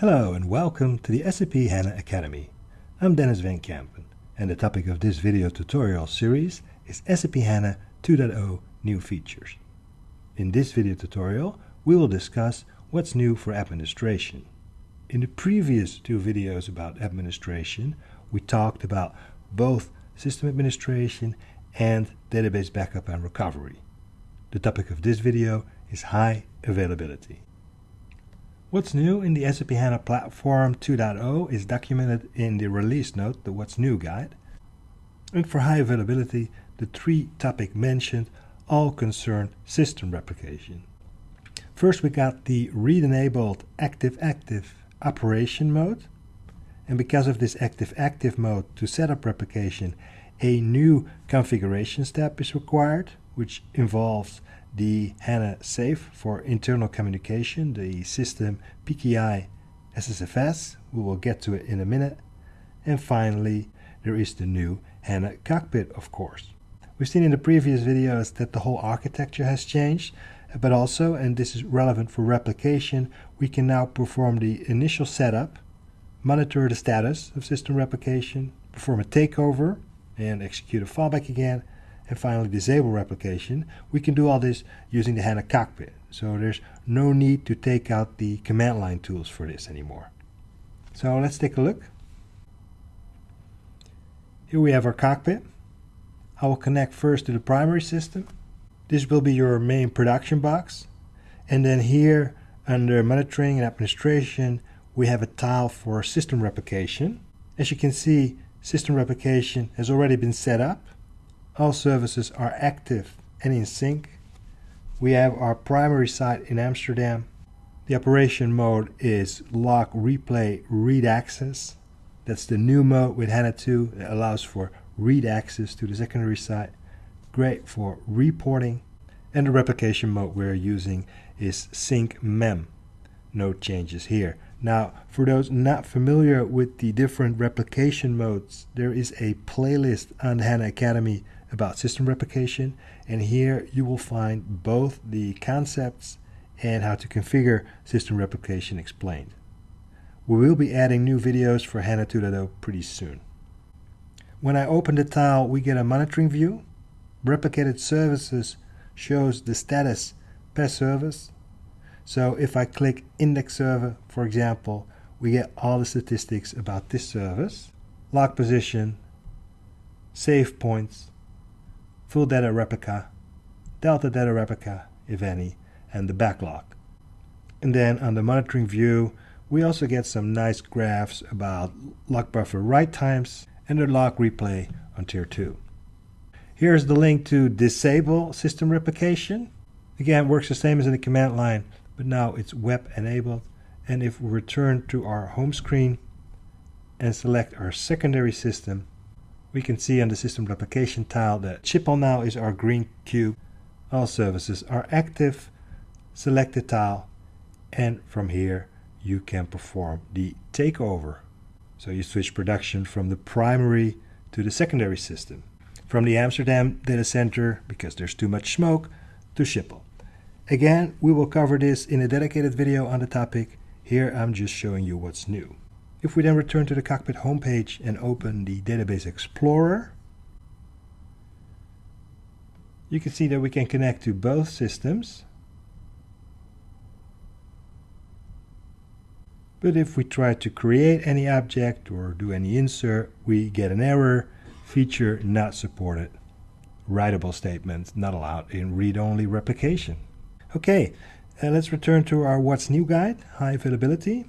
Hello and welcome to the SAP HANA Academy. I'm Denys Van Kempen and the topic of this video tutorial series is SAP HANA 2.0 New Features. In this video tutorial we will discuss what's new for administration. In the previous two videos about administration we talked about both system administration and database backup and recovery. The topic of this video is high availability. What's new in the SAP HANA Platform 2.0 is documented in the release note, the What's New guide. And for high availability, the three topics mentioned all concern system replication. First we got the read-enabled active-active operation mode. And because of this active-active mode to set up replication, a new configuration step is required, which involves the HANA Safe for internal communication, the system PKI SSFS. We will get to it in a minute. And finally, there is the new HANA Cockpit, of course. We've seen in the previous videos that the whole architecture has changed, but also, and this is relevant for replication, we can now perform the initial setup, monitor the status of system replication, perform a takeover, and execute a fallback again, and finally disable replication, we can do all this using the HANA cockpit. So there's no need to take out the command line tools for this anymore. So let's take a look. Here we have our cockpit. I will connect first to the primary system. This will be your main production box. And then here under monitoring and administration, we have a tile for system replication. As you can see, system replication has already been set up. All services are active and in sync. We have our primary site in Amsterdam. The operation mode is log replay read access. That's the new mode with HANA 2 that allows for read access to the secondary site. Great for reporting. And the replication mode we're using is sync mem. No changes here. Now, for those not familiar with the different replication modes, there is a playlist on HANA Academy about system replication and here you will find both the concepts and how to configure system replication explained. We will be adding new videos for HANA 2.0 pretty soon. When I open the tile we get a monitoring view. Replicated services shows the status per service. So if I click index server for example we get all the statistics about this service, log position, save points, full data replica, delta data replica, if any, and the backlog. And then on the monitoring view, we also get some nice graphs about log buffer write times and the log replay on tier 2. Here's the link to disable system replication. Again, works the same as in the command line, but now it's web enabled. And if we return to our home screen and select our secondary system, we can see on the system replication tile that Schiphol now is our green cube. All services are active. Select the tile and from here you can perform the takeover. So you switch production from the primary to the secondary system. From the Amsterdam data center, because there's too much smoke, to Schiphol. Again, we will cover this in a dedicated video on the topic. Here I'm just showing you what's new. If we then return to the cockpit homepage and open the Database Explorer, you can see that we can connect to both systems. But if we try to create any object or do any insert, we get an error, feature not supported, writable statement not allowed in read-only replication. Okay, uh, let's return to our What's New guide, high availability.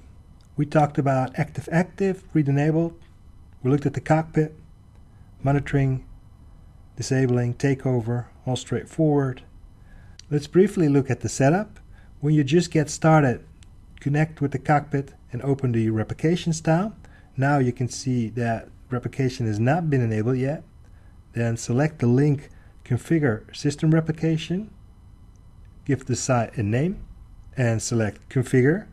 We talked about active-active, read-enabled. We looked at the cockpit, monitoring, disabling, takeover, all straightforward. Let's briefly look at the setup. When you just get started, connect with the cockpit and open the replication style. Now you can see that replication has not been enabled yet. Then select the link Configure System Replication. Give the site a name and select Configure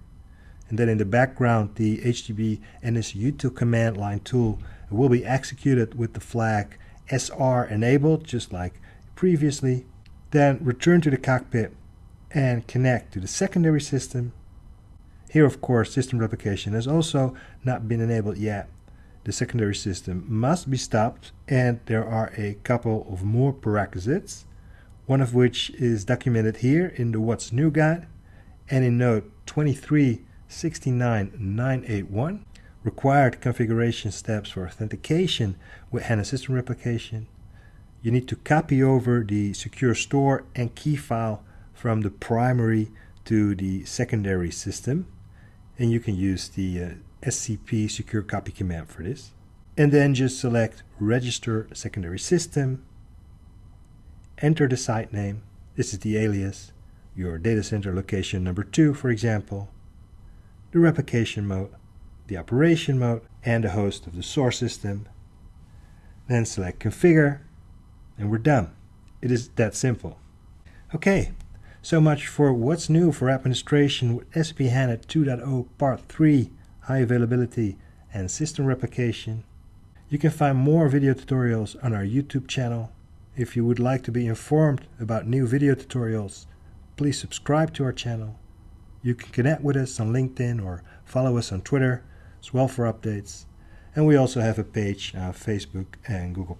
and then in the background the HDB NSUtil command line tool will be executed with the flag SR enabled just like previously. Then return to the cockpit and connect to the secondary system Here, of course, system replication has also not been enabled yet. The secondary system must be stopped, and there are a couple of more prerequisites, one of which is documented here in the What's New guide and in note 2369981, required configuration steps for authentication with HANA system replication. You need to copy over the secure store and key file from the primary to the secondary system and you can use the uh, SCP secure copy command for this. And then just select register secondary system, enter the site name, this is the alias, your data center location number two, for example, the replication mode, the operation mode, and the host of the source system. Then select configure, and we're done. It is that simple. Okay, so much for what's new for administration with SAP HANA 2.0 Part 3, high availability and system replication. You can find more video tutorials on our YouTube channel. If you would like to be informed about new video tutorials, please subscribe to our channel. You can connect with us on LinkedIn or follow us on Twitter as well for updates. And we also have a page on Facebook and Google+.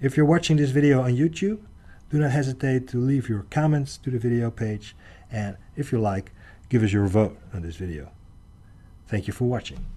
If you're watching this video on YouTube, do not hesitate to leave your comments to the video page and if you like, give us your vote on this video. Thank you for watching.